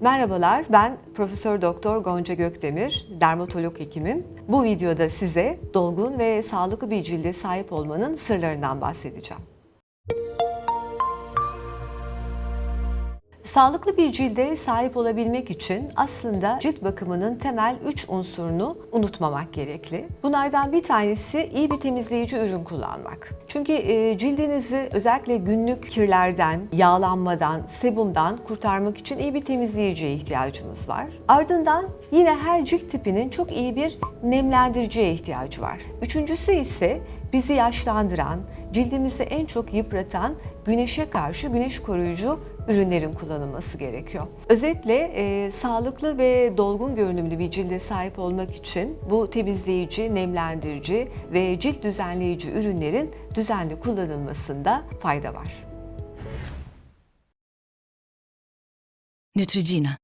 Merhabalar, ben Profesör Doktor Gonca Gökdemir, dermatolog hekimim. Bu videoda size dolgun ve sağlıklı bir cilde sahip olmanın sırlarından bahsedeceğim. Sağlıklı bir cilde sahip olabilmek için aslında cilt bakımının temel 3 unsurunu unutmamak gerekli. Bunlardan bir tanesi iyi bir temizleyici ürün kullanmak. Çünkü e, cildinizi özellikle günlük kirlerden, yağlanmadan, sebumdan kurtarmak için iyi bir temizleyiciye ihtiyacımız var. Ardından yine her cilt tipinin çok iyi bir nemlendiriciye ihtiyacı var. Üçüncüsü ise bizi yaşlandıran, cildimizi en çok yıpratan güneşe karşı güneş koruyucu ürünlerin kullanılması gerekiyor. Özetle e, sağlıklı ve dolgun görünümlü bir cilde sahip olmak için bu temizleyici, nemlendirici ve cilt düzenleyici ürünlerin düzenli kullanılmasında fayda var. Neutrogena